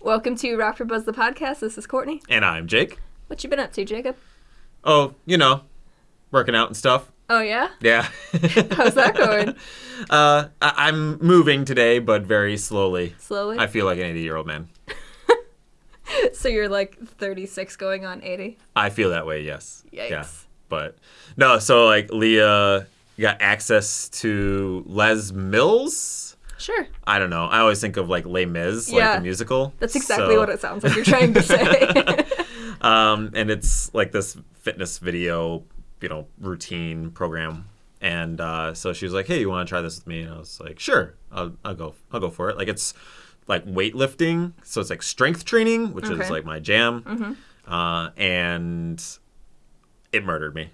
Welcome to Rockford Buzz the podcast. This is Courtney. And I'm Jake. What you been up to, Jacob? Oh, you know, working out and stuff. Oh yeah. Yeah. How's that going? uh, I- I'm moving today, but very slowly. Slowly. I feel like an 80 year old man. So you're like 36 going on 80. I feel that way, yes. Yikes. Yeah. But no, so like Leah got access to Les Mills. Sure. I don't know. I always think of like Les Mis, Yeah. like the musical. That's exactly So- what it sounds like you're trying to say. um, and it's like this fitness video, you know, routine program. And uh, so she was like, "Hey, you want to try this with me?" And I was like, "Sure, I'll, I'll go. I'll go for it." Like it's like weightlifting, so it's like strength training, which Okay. is like my jam. Uh, and it murdered me.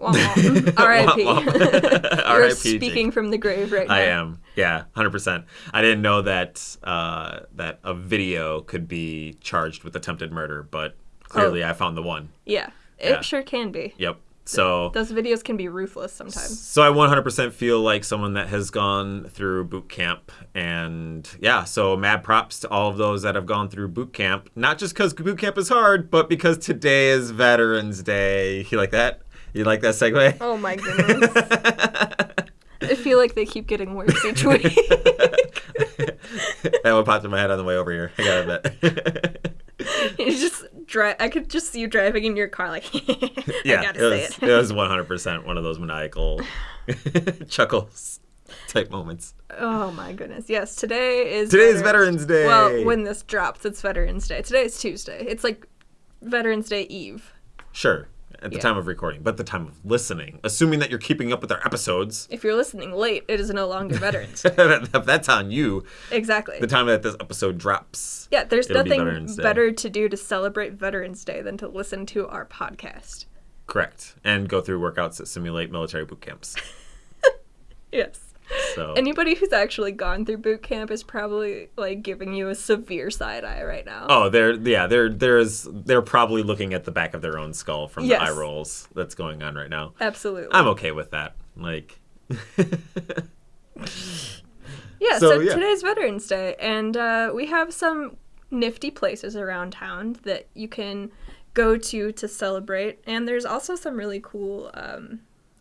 Womp. R.I.P. You're speaking Jake. from the grave right now. I am. Yeah, hundred percent. I didn't know that uh, that a video could be charged with attempted murder, but clearly I found the one. Yeah. It Yeah. sure can be. Yep. So Those videos can be ruthless sometimes. So I 100% feel like someone that has gone through boot camp, and yeah, so mad props to all of those that have gone through boot camp. Not just because boot camp is hard, but because today is Veterans Day. You like that? You like that segue? Oh my goodness. I feel like they keep getting worse each week. that one popped in my head on the way over here. I gotta admit. you just drive. I could just see you driving in your car, like. yeah, I gotta it say was, it. it was 100% one of those maniacal chuckles type moments. Oh my goodness. Yes, today is Today is Veterans Day. Well, when this drops, it's Veterans Day. Today is Tuesday. It's like Veterans Day Eve. Sure, at the Yeah. time of recording, but the time of listening, assuming that you're keeping up with our episodes. If you're listening late, it is no longer Veterans. Day. if that's on you, exactly. the time that this episode drops. yeah, there's it'll be nothing better to do to celebrate Veterans Day than to listen to our podcast. Correct. And go through workouts that simulate military boot camps. Yes. So Anybody who's actually gone through boot camp is probably like giving you a severe side eye right now. Oh, they're yeah, they're there's they're probably looking at the back of their own skull from Yes. the eye rolls that's going on right now. Absolutely. I'm okay with that. Like Yeah, So, so, yeah. today's Veterans Day, and uh, we have some nifty places around town that you can go to to celebrate. And there's also some really cool um,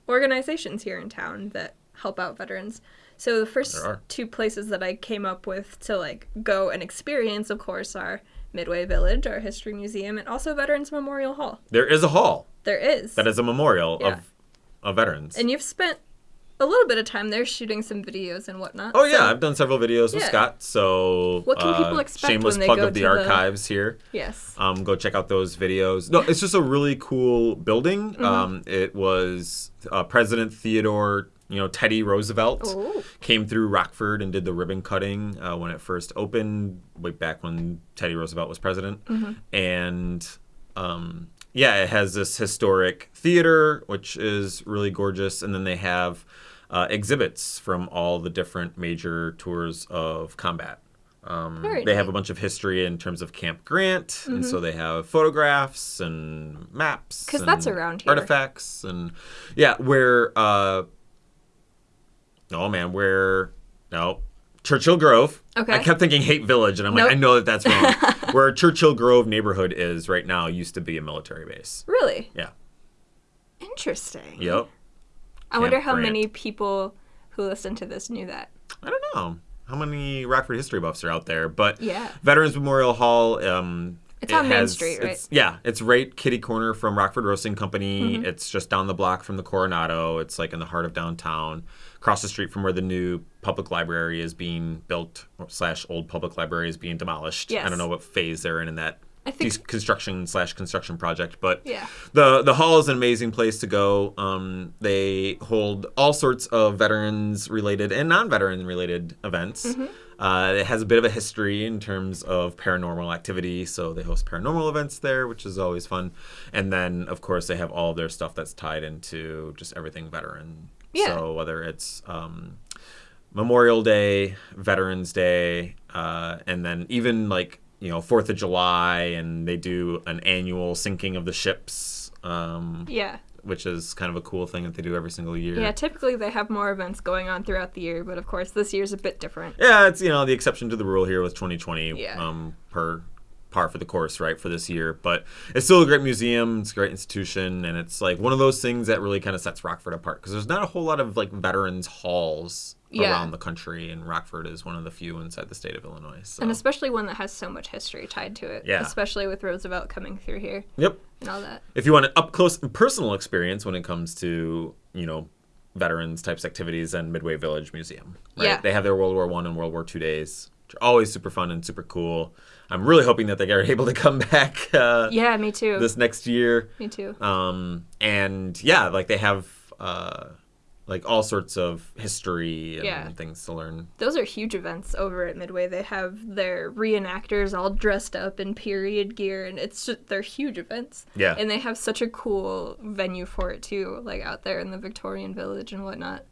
organizations here in town that help out veterans. So the first two places that I came up with to like go and experience, of course, are Midway Village, our history museum, and also Veterans Memorial Hall. there is a hall There is. that is a memorial Yeah. of of veterans. and you've spent a little bit of time there shooting some videos and whatnot. Oh yeah, so- I've done several videos with Yeah. Scott. So What can people uh, expect Shameless when they plug go of the to the- archives here. yes. Um, go check out those videos. No, it's just a really cool building. Mm-hmm. Um, it was uh, President Theodore, you know, Teddy Roosevelt Oh. came through Rockford and did the ribbon cutting uh, when it first opened, way back when Teddy Roosevelt was president. Mm-hmm. And um, yeah, it has this historic theater, which is really gorgeous, and then they have uh, exhibits from all the different major tours of combat. Um, they have a bunch of history in terms of Camp Grant, and so they have photographs and maps. Mm-hmm. 'Cause that's around here. Artifacts and yeah, where uh, oh man, where no Churchill Grove. Okay. I kept thinking Haight Village, and I'm Nope. like, I know that that's wrong. where Churchill Grove neighborhood is right now used to be a military base. Really? Yeah. Interesting. Yep. I wonder how Grant. many people who listen to this knew that. I don't know how many Rockford history buffs are out there, but Yeah. Veterans Memorial Hall. Um, It's it on Main Street, right? it's- yeah, it's right kitty corner from Rockford Roasting Company. Mm-hmm. It's just down the block from the Coronado. It's like in the heart of downtown, across the street from where the new public library is being built slash old public library is being demolished. I don't know what phase they're in in that I think- construction slash construction project, but Yeah. the the hall is an amazing place to go. Um, they hold all sorts of veterans related and non veteran related events. Mm-hmm. Uh, it has a bit of a history in terms of paranormal activity, so they host paranormal events there, which is always fun. And then, of course, they have all their stuff that's tied into just everything veteran. Yeah. So whether it's um, Memorial Day, Veterans Day, uh, and then even like you know Fourth of July, and they do an annual sinking of the ships um, Yeah. which is kind of a cool thing that they do every single year. Yeah, typically they have more events going on throughout the year, but of course this year's a bit different. Yeah, it's you know the exception to the rule here with 2020 Yeah. um, per par for the course, right, for this year. But it's still a great museum. It's a great institution, and it's like one of those things that really kind of sets Rockford apart because there's not a whole lot of like veterans halls Yeah. around the country, and Rockford is one of the few inside the state of Illinois. So. And especially one that has so much history tied to it. Yeah. Especially with Roosevelt coming through here yep. and all that. if you want an up close and personal experience when it comes to you know veterans types activities and midway village museum right Yeah. they have their world war one and world war two days which are always super fun and super cool i'm really hoping that they are able to come back uh, Yeah, me too. this next year me too. um, and yeah like they have uh, like all sorts of history and Yeah. things to learn Those are huge events over at Midway. They have their reenactors all dressed up in period gear, and it's just, they're huge events. Yeah. And they have such a cool venue for it too, like out there in the Victorian Village and whatnot.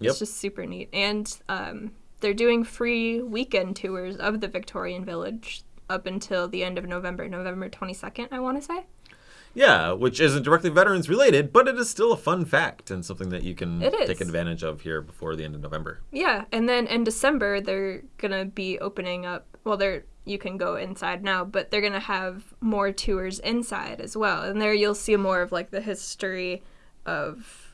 Yep. It's just super neat. And um, they're doing free weekend tours of the Victorian Village up until the end of November, November 22nd, I want to say. yeah which isn't directly veterans related but it is still a fun fact and something that you can take advantage of here before the end of november Yeah, and then in December they're gonna be opening up. Well, they're you can go inside now, but they're gonna have more tours inside as well, and there you'll see more of like the history of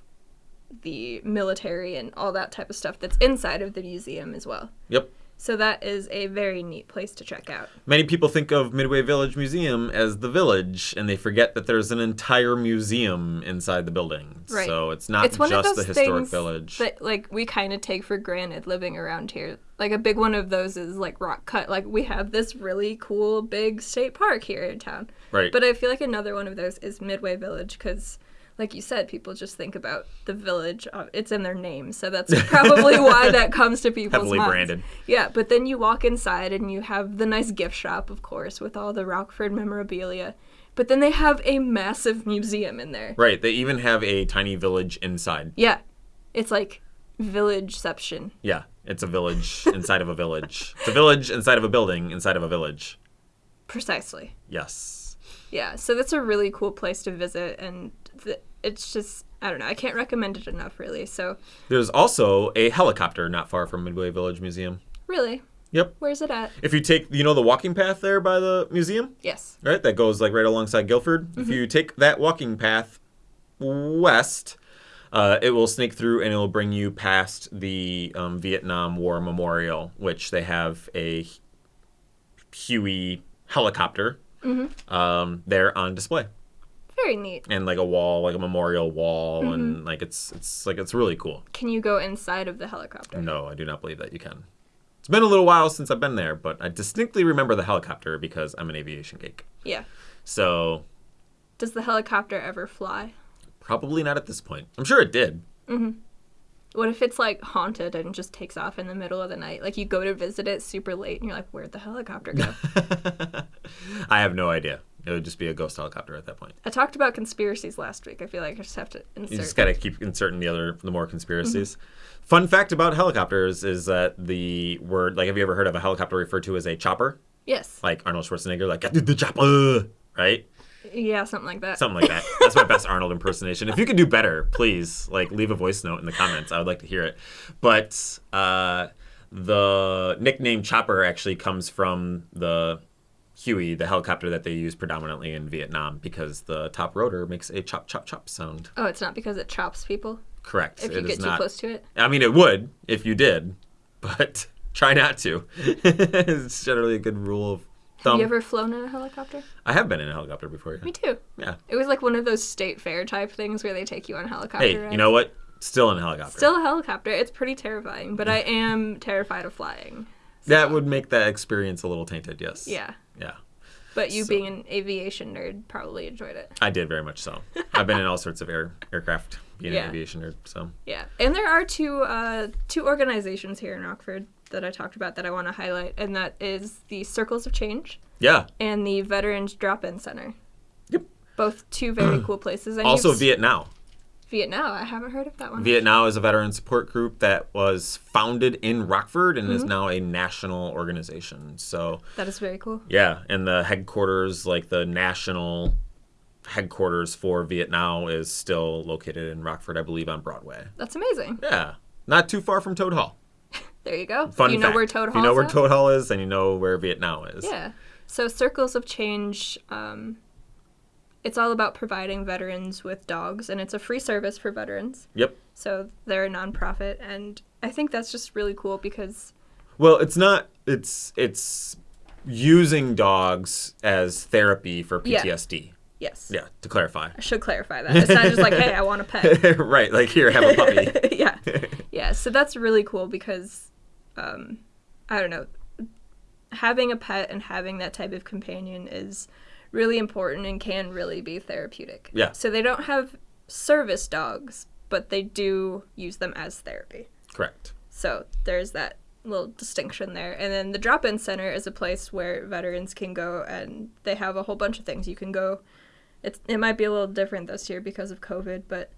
the military and all that type of stuff that's inside of the museum as well. yep So that is a very neat place to check out. Many people think of Midway Village Museum as the village, and they forget that there's an entire museum inside the building. Right. So it's not it's one just of the those historic things village. that like we kind of take for granted living around here. Like a big one of those is like Rock Cut. Like we have this really cool big state park here in town. right. But I feel like another one of those is Midway Village because, like you said, people just think about the village. Uh, it's in their name, so that's probably why that comes to people's Heavily minds. branded. Yeah, but then you walk inside and you have the nice gift shop, of course, with all the Rockford memorabilia. But then they have a massive museum in there. right. They even have a tiny village inside. Yeah, it's like villageception. Yeah. It's a village inside of a village. It's a village inside of a building inside of a village. Precisely. Yes. Yeah, so that's a really cool place to visit, and th- it's just I don't know. I can't recommend it enough, really. So There's also a helicopter not far from Midway Village Museum. really, Yep. where's it at? If you take, you know, the walking path there by the museum? Yes. right? That goes like right alongside Guilford. If you take that walking path west, uh, it will snake through and it will bring you past the um, Vietnam War Memorial, which they have a Huey helicopter um, there on display, Very neat. and like a wall, like a memorial wall, and like it's it's like it's really cool. Can you go inside of the helicopter? No, I do not believe that you can. It's been a little while since I've been there, but I distinctly remember the helicopter because I'm an aviation geek. Yeah. So Does the helicopter ever fly? Probably not at this point. I'm sure it did. Mhm. What if it's like haunted and just takes off in the middle of the night? Like you go to visit it super late and you're like, where'd the helicopter go? I have no idea. It would just be a ghost helicopter at that point. I talked about conspiracies last week. I feel like I just have to insert. You just got to keep inserting the other, the more conspiracies. Fun fact about helicopters is that the word, like, have you ever heard of a helicopter referred to as a chopper? yes. Like Arnold Schwarzenegger, like, the chopper, right? Yeah, something like that. Something like that. That's my best Arnold impersonation. If you could do better, please, like, leave a voice note in the comments. I would like to hear it. But uh, the nickname chopper actually comes from the Huey, the helicopter that they use predominantly in Vietnam, because the top rotor makes a chop, chop, chop sound. Oh, it's not because it chops people Correct. if you It get too not. close to it. I mean, it would if you did, but try not to. it's generally a good rule of Have you ever flown in a helicopter? I have been in a helicopter before. Me too. Yeah. It was like one of those state fair type things where they take you on a helicopter. Hey, you know what? Still in a helicopter. Still a helicopter. It's pretty terrifying, but I am terrified of flying. that would make that experience a little tainted. Yes. Yeah. Yeah. But you So- being an aviation nerd probably enjoyed it. I did very much so. I've been in all sorts of air aircraft, being Yeah. an aviation nerd. So Yeah. And there are two uh, two organizations here in Rockford that I talked about that I want to highlight, and that is the Circles of Change yeah. and the Veterans Drop-In Center. Yep. Both two very cool places. And Also, Viet Now. Viet Now. I haven't heard of that one. Viet Now is a veteran support group that was founded in Rockford and is Mm-hmm. now a national organization. So that is very cool. Yeah, and the headquarters, like the national headquarters for Viet Now is still located in Rockford, I believe, on Broadway. That's amazing. Yeah, not too far from Toad Hall. There you go. Fun you know fact. where Toad Hall You know where at? Toad Hall is, and you know where Viet Now is. Yeah. So Circles of Change, um, it's all about providing veterans with dogs, and it's a free service for veterans. Yep. So they're a nonprofit, and I think that's just really cool because Well, it's not. It's it's using dogs as therapy for Yeah. PTSD. yes, Yeah, to clarify. I should clarify that. It's not just like, hey, I want a pet. right, like here, have a puppy. yeah, yeah. So that's really cool because, um, I don't know, having a pet and having that type of companion is really important and can really be therapeutic. Yeah. So they don't have service dogs, but they do use them as therapy. Correct. So there's that little distinction there. And then the drop in center is a place where veterans can go and they have a whole bunch of things. You can go, it's, it might be a little different this year because of COVID, but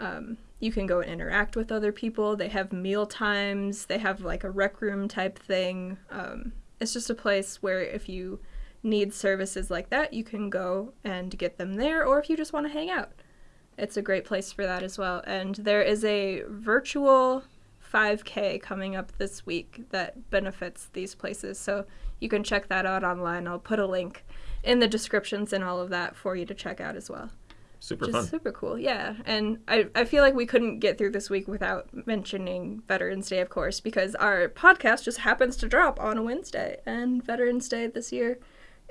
um, you can go and interact with other people. They have meal times, they have like a rec room type thing. Um, it's just a place where if you need services like that, you can go and get them there, or if you just want to hang out it's a great place for that as well. And there is a virtual 5K coming up this week that benefits these places. So you can check that out online. I'll put a link in the descriptions and all of that for you to check out as well. Super Which fun. is super cool. Yeah. And I, I feel like we couldn't get through this week without mentioning Veterans Day, of course, because our podcast just happens to drop on a Wednesday. And Veterans Day this year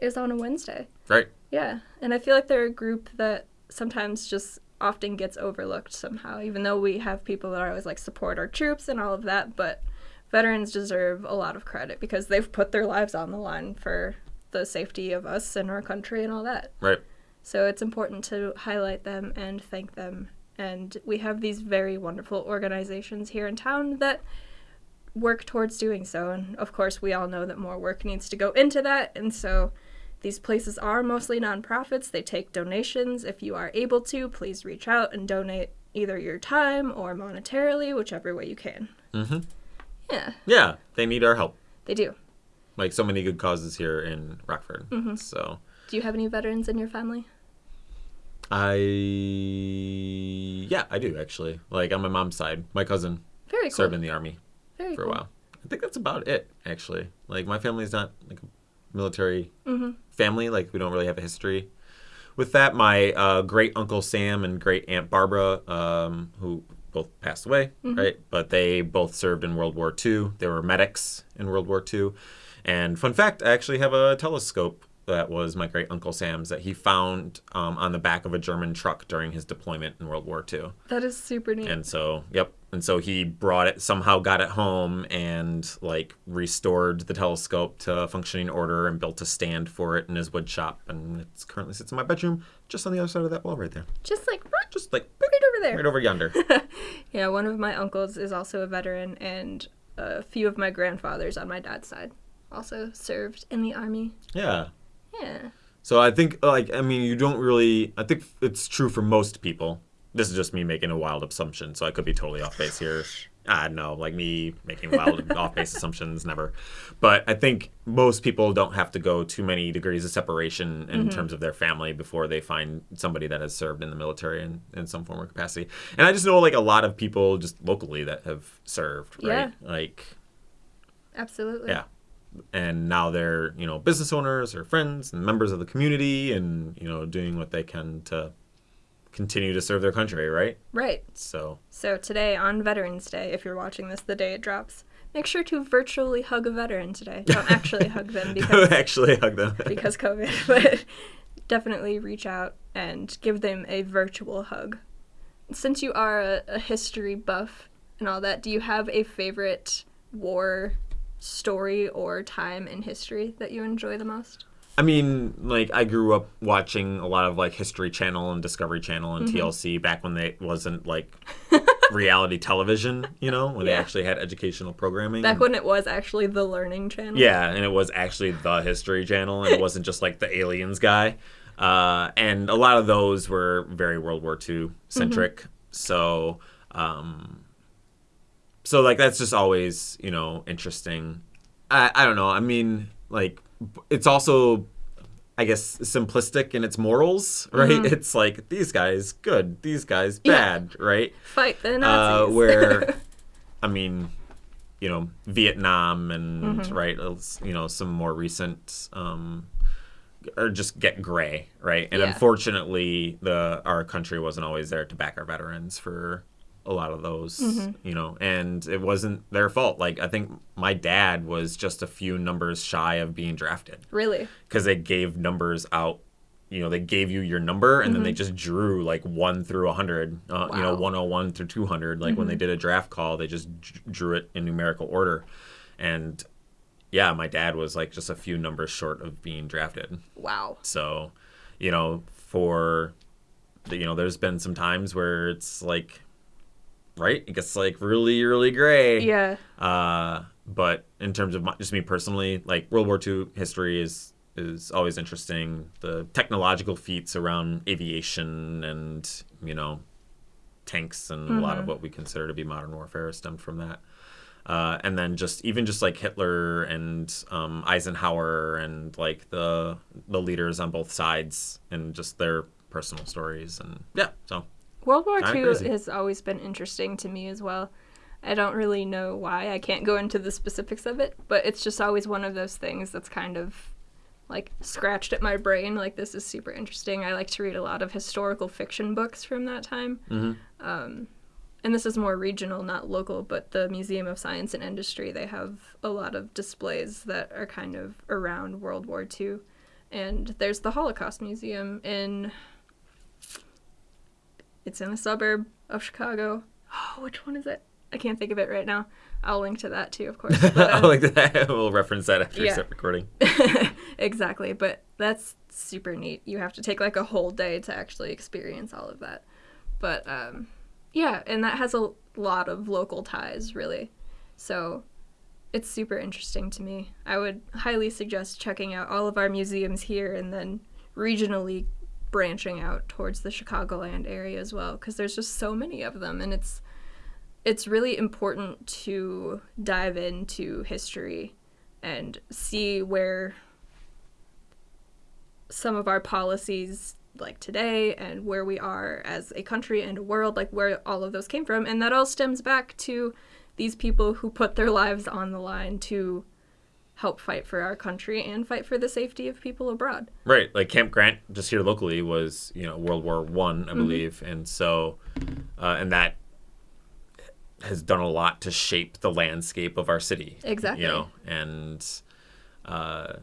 is on a Wednesday. Right. Yeah, and I feel like they're a group that sometimes just often gets overlooked somehow, even though we have people that are always like support our troops and all of that. But veterans deserve a lot of credit because they've put their lives on the line for the safety of us and our country and all that. Right. So it's important to highlight them and thank them. And we have these very wonderful organizations here in town that work towards doing so. And of course, we all know that more work needs to go into that. And so these places are mostly nonprofits. They take donations. If you are able to, please reach out and donate either your time or monetarily, whichever way you can. Mm-hmm. Yeah, Yeah, they need our help. they do. Like so many good causes here in Rockford. Mm-hmm. So Do you have any veterans in your family? I yeah, I do actually. Like on my mom's side, my cousin Very cool. served in the army Very for a while. I think that's about it actually. Like my family's not like a military Mm-hmm. family. Like we don't really have a history with that. My uh, great uncle Sam and great aunt Barbara, um, who both passed away, Mm-hmm. right? But they both served in World War II. They were medics in World War II. And fun fact, I actually have a telescope that was my great uncle Sam's that he found um, on the back of a German truck during his deployment in World War II. That is super neat. And so, yep. And so he brought it, somehow got it home and like restored the telescope to functioning order and built a stand for it in his wood shop. And it currently sits in my bedroom just on the other side of that wall right there. Just like right Just like right over there. right over yonder. Yeah, one of my uncles is also a veteran, and a few of my grandfathers on my dad's side also served in the army. yeah. Yeah. So I think, like, I mean, you don't really. I think it's true for most people. This is just me making a wild assumption, so I could be totally off base here. Ah, I don't know, like me making wild off base assumptions, never. But I think most people don't have to go too many degrees of separation in mm-hmm. terms of their family before they find somebody that has served in the military in, in some form or capacity. And I just know, like, a lot of people just locally that have served, right? Yeah. Like, Absolutely. yeah and now they're you know business owners or friends and members of the community and you know doing what they can to continue to serve their country right Right. so So today on Veterans Day, if you're watching this the day it drops, make sure to virtually hug a veteran today. Don't actually hug them because actually hug them because COVID, but definitely reach out and give them a virtual hug. Since you are a, a history buff and all that, do you have a favorite war story or time in history that you enjoy the most? I mean like i grew up watching a lot of like history channel and discovery channel and Mm-hmm. tlc back when they wasn't like reality television you know when they actually had educational programming Back when it was actually the Learning Channel. Yeah, and it was actually the History Channel, and it wasn't just like the aliens guy. Uh, and a lot of those were very World War II centric. So, um, so like that's just always you know interesting. I I don't know. I mean, like it's also I guess simplistic in its morals, right? It's like these guys good, these guys Yeah. bad, right? Fight the Uh, Nazis. where, I mean, you know, Vietnam and Mm-hmm. right, you know, some more recent, um, or just get gray, right? And Yeah. unfortunately, the our country wasn't always there to back our veterans for a lot of those, Mm-hmm. you know, and it wasn't their fault. Like I think my dad was just a few numbers shy of being drafted really? because they gave numbers out. You know, they gave you your number and then they just drew like one through a hundred. Uh, You know, Mm-hmm. Wow. Mm-hmm. 101 through 200. Like when they did a draft call, they just drew it in numerical order. And yeah, my dad was like just a few numbers short of being drafted. Wow. So, you know, for you know, there's been some times where it's like, right, it gets like really, really gray. Yeah. Uh, but in terms of my, just me personally, like World War II history is is always interesting. The technological feats around aviation and you know tanks and a lot of what we consider to be modern warfare stemmed from that. Uh, and then just even just like Hitler and um, Eisenhower and like the the leaders on both sides and just their personal stories and yeah so World War Kinda II crazy. has always been interesting to me as well. I don't really know why. I can't go into the specifics of it, but it's just always one of those things that's kind of like scratched at my brain. Like this is super interesting. I like to read a lot of historical fiction books from that time. Um, and this is more regional, not local, but the Museum of Science and Industry, they have a lot of displays that are kind of around World War II. And there's the Holocaust Museum in it's in a suburb of Chicago. Oh, which one is it? I can't think of it right now. I'll link to that too, of course. But, uh, like that. we'll reference that after we Yeah. start recording. exactly, but that's super neat. You have to take like a whole day to actually experience all of that. But um, yeah, and that has a lot of local ties, really. So it's super interesting to me. I would highly suggest checking out all of our museums here and then regionally branching out towards the Chicagoland area as well because there's just so many of them and it's it's really important to dive into history and see where some of our policies like today and where we are as a country and a world like where all of those came from and that all stems back to these people who put their lives on the line to help fight for our country and fight for the safety of people abroad Right, like Camp Grant, just here locally, was you know World War One, Mm-hmm. I, believe, and so, uh, and that has done a lot to shape the landscape of our city. Exactly. You know, and uh,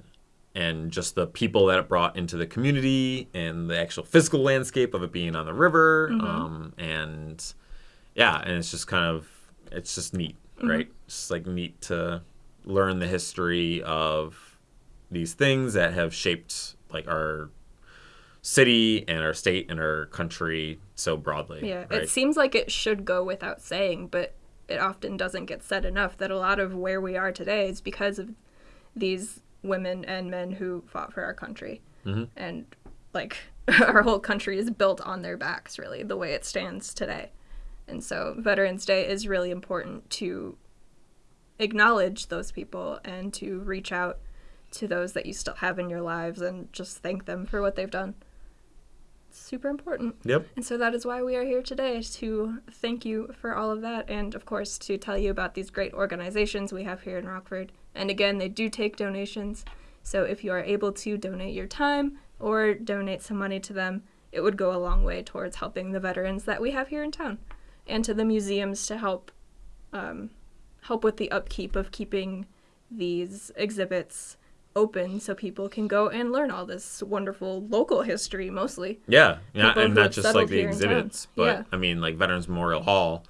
and just the people that it brought into the community and the actual physical landscape of it being on the river, Mm-hmm. um, and yeah, and it's just kind of it's just neat, Mm-hmm. right? It's just like neat to learn the history of these things that have shaped like our city and our state and our country so broadly. Yeah, right? it seems like it should go without saying, but it often doesn't get said enough that a lot of where we are today is because of these women and men who fought for our country. Mm-hmm. And like our whole country is built on their backs, really, the way it stands today. And so Veterans Day is really important to acknowledge those people and to reach out to those that you still have in your lives and just thank them for what they've done. It's super important. Yep. And so that is why we are here today to thank you for all of that and, of course, to tell you about these great organizations we have here in Rockford. And again, they do take donations. So if you are able to donate your time or donate some money to them, it would go a long way towards helping the veterans that we have here in town and to the museums to help um, help with the upkeep of keeping these exhibits open so people can go and learn all this wonderful local history mostly. Yeah, yeah, and not just like the here in town. exhibits, but Yeah. I mean like Veterans Memorial Hall.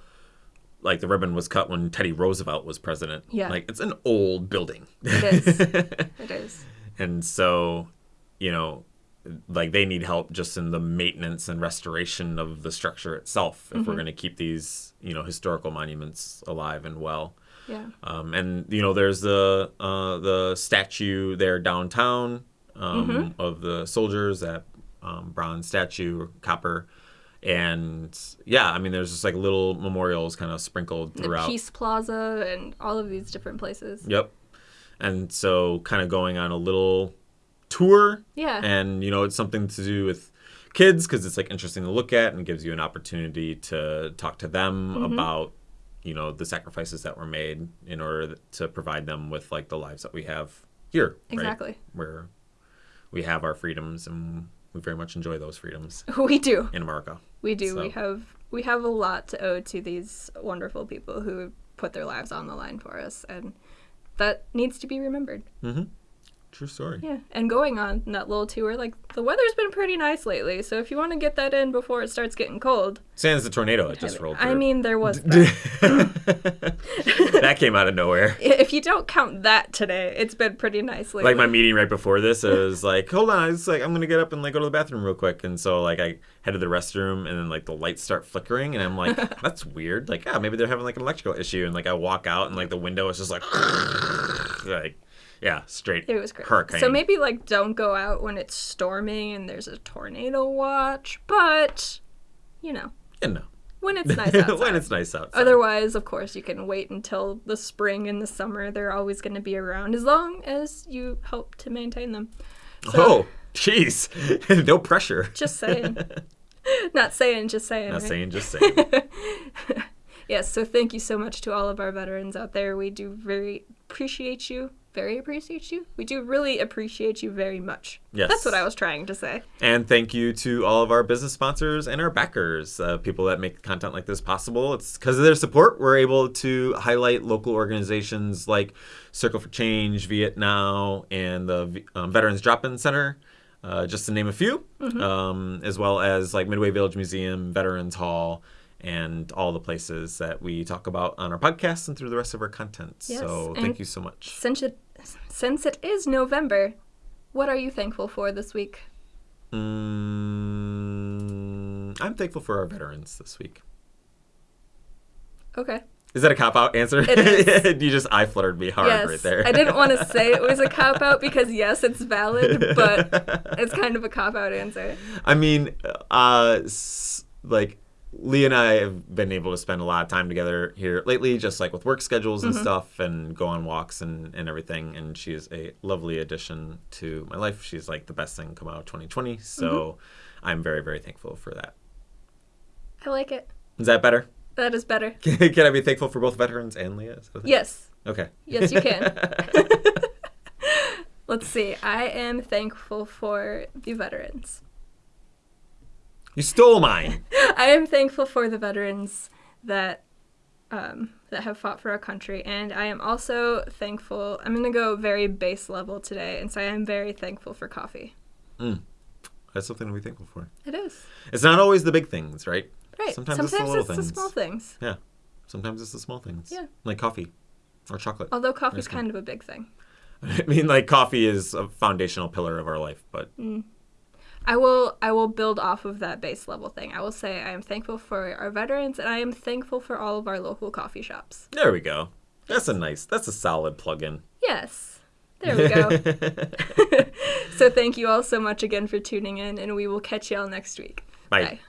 Like the ribbon was cut when Teddy Roosevelt was president. Yeah. Like it's an old building. It is. It is. and so, you know, like they need help just in the maintenance and restoration of the structure itself if Mm-hmm. we're going to keep these, you know, historical monuments alive and well. Yeah. Um, and you know, there's the uh, the statue there downtown um, Mm-hmm. of the soldiers, that um, bronze statue, or copper, and yeah, I mean, there's just like little memorials kind of sprinkled The throughout. Peace Plaza and all of these different places. Yep. And so, kind of going on a little tour Yeah. and you know it's something to do with kids because it's like interesting to look at and gives you an opportunity to talk to them Mm-hmm. about you know the sacrifices that were made in order to provide them with like the lives that we have here right? Exactly. where we have our freedoms and we very much enjoy those freedoms we do. in america We do. We have we have a lot to owe to these wonderful people who put their lives on the line for us, and that needs to be remembered. Mm-hmm. True story Yeah. And going on that little tour, like the weather's been pretty nice lately, so if you want to get that in before it starts getting cold, Santa's a tornado that just rolled I mean, there was that. that came out of nowhere if you don't count that today, it's been pretty nice lately. like my meeting right before this it was like hold on I it's like i'm gonna get up and like go to the bathroom real quick and so like i head to the restroom and then like the lights start flickering and i'm like that's weird like yeah maybe they're having like an electrical issue and like i walk out and like the window is just like like yeah straight It was great. hurricane So maybe like don't go out when it's storming and there's a tornado watch, but you know, you know when it's nice outside. when it's nice outside Otherwise, of course, you can wait until the spring and the summer. They're always going to be around as long as you help to maintain them. So, oh jeez no pressure just saying. Not saying, just saying. not right? saying just saying Yes, so thank you so much to all of our veterans out there. We do very appreciate you. Very appreciate you. We do really appreciate you very much. Yes. That's what I was trying to say. And thank you to all of our business sponsors and our backers, uh, people that make content like this possible. It's because of their support we're able to highlight local organizations like Circle for Change, Viet Now, and the um, Veterans Drop-In Center, uh, just to name a few, um, as well as like Midway Village Museum, Veterans Hall, and all the places that we talk about on our podcast and through the rest of our content. Yes, so thank you so much. Since it, since it is November, what are you thankful for this week? Mm, I'm thankful for our veterans this week. Okay. Is that a cop out answer? You just eye fluttered me hard yes. right there. I didn't want to say it was a cop out because yes, it's valid, but it's kind of a cop out answer. I mean, uh, like Lee and I have been able to spend a lot of time together here lately, just like with work schedules Mm-hmm. and stuff, and go on walks and, and everything. And she is a lovely addition to my life. She's like the best thing to come out of 2020. So Mm-hmm. I'm very, very thankful for that. I like it. Is that better? That is better. Can I be thankful for both veterans and Leah? Is that a thing? Yes. Okay. Yes, you can. Let's see. I am thankful for the veterans. You stole mine. I am thankful for the veterans that um, that have fought for our country, and I am also thankful. I'm gonna go very base level today, and say I'm very thankful for coffee. That's something to be thankful for. It is It's not always the big things, right? right. Sometimes it's the little things. small things. Yeah. Sometimes it's the small things. Yeah. Like coffee or chocolate. Although coffee's That's good. kind of a big thing. I mean, like coffee is a foundational pillar of our life, but I will I will build off of that base level thing. I will say I am thankful for our veterans, and I am thankful for all of our local coffee shops. there we go. That's a nice, that's a solid plug-in. Yes. There we go. so thank you all so much again for tuning in, and we will catch y'all next week. Bye. Bye.